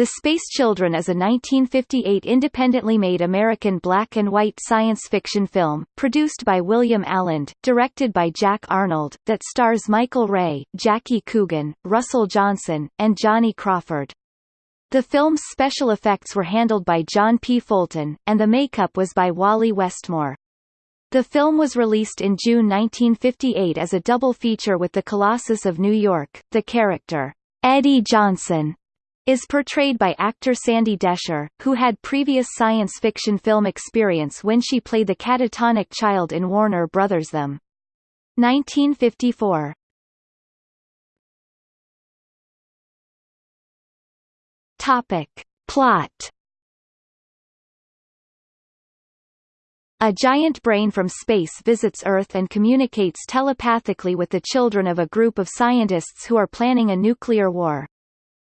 The Space Children is a 1958 independently made American black and white science fiction film, produced by William Alland, directed by Jack Arnold, that stars Michel Ray, Jackie Coogan, Russell Johnson, and Johnny Crawford. The film's special effects were handled by John P. Fulton, and the makeup was by Wally Westmore. The film was released in June 1958 as a double feature with The Colossus of New York. The character, Eddie Johnson, is portrayed by actor Sandy Descher, who had previous science fiction film experience when she played the catatonic child in Warner Brothers' Them. 1954 Topic. Plot A giant brain from space visits Earth and communicates telepathically with the children of a group of scientists who are planning a nuclear war.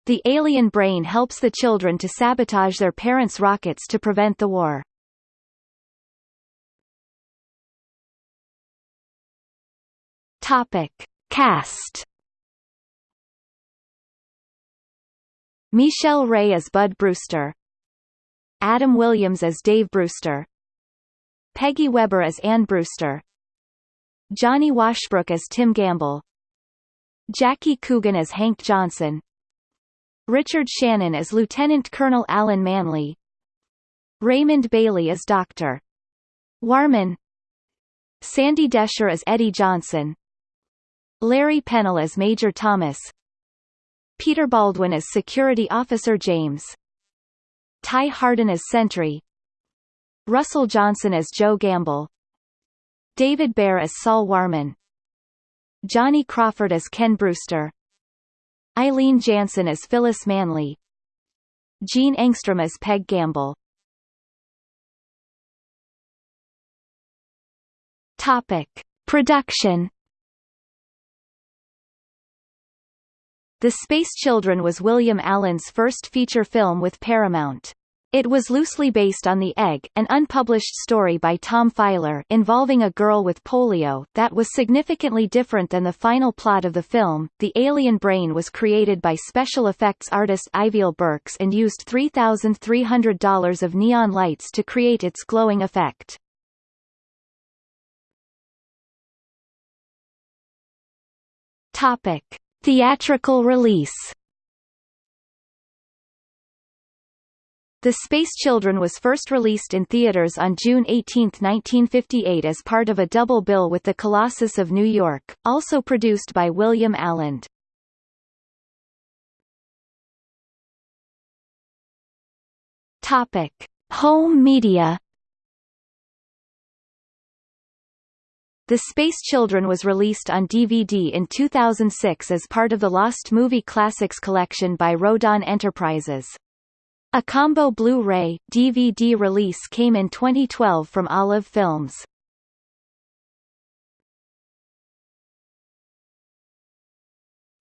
The alien brain helps the children to sabotage their parents' rockets to prevent the war. Topic. Cast Michel Ray as Bud Brewster. Adam Williams as Dave Brewster. Peggy Webber as Ann Brewster. Johnny Washbrook as Tim Gamble. Jackie Coogan as Hank Johnson Richard Shannon as Lieutenant Colonel Alan Manley. Raymond Bailey as Dr. Wahrman. Sandy Descher as Eddie Johnson. Larry Pennell as Major Thomas. Peter Baldwin as Security Officer James. Ty Hardin as Sentry. Russell Johnson as Joe Gamble. David Bair as Saul Wahrman. Johnny Crawford as Ken Brewster Eilene Janssen as Phyllis Manley Jean Engstrom as Peg Gamble Topic. Production The Space Children was William Alland's first feature film with Paramount. It was loosely based on The Egg, an unpublished story by Tom Filer involving a girl with polio that was significantly different than the final plot of the film. The alien brain was created by special effects artist Ivyl Burks and used $3,300 of neon lights to create its glowing effect. Topic: Theatrical release The Space Children was first released in theaters on June 18, 1958 as part of a double bill with The Colossus of New York, also produced by William Alland. Topic: Home media The Space Children was released on DVD in 2006 as part of the Lost Movie Classics collection by Rodan Enterprises. A combo Blu-ray, DVD release came in 2012 from Olive Films.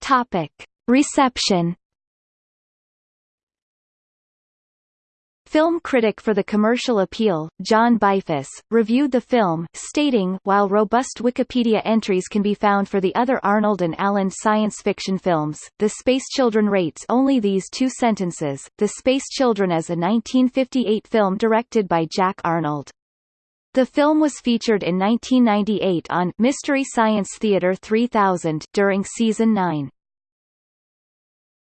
Topic. Reception Film critic for the commercial appeal, John Beifuss, reviewed the film, stating, while robust Wikipedia entries can be found for the other Arnold and Alland science fiction films, The Space Children rates only these two sentences, The Space Children as a 1958 film directed by Jack Arnold. The film was featured in 1998 on Mystery Science Theater 3000 during season 9.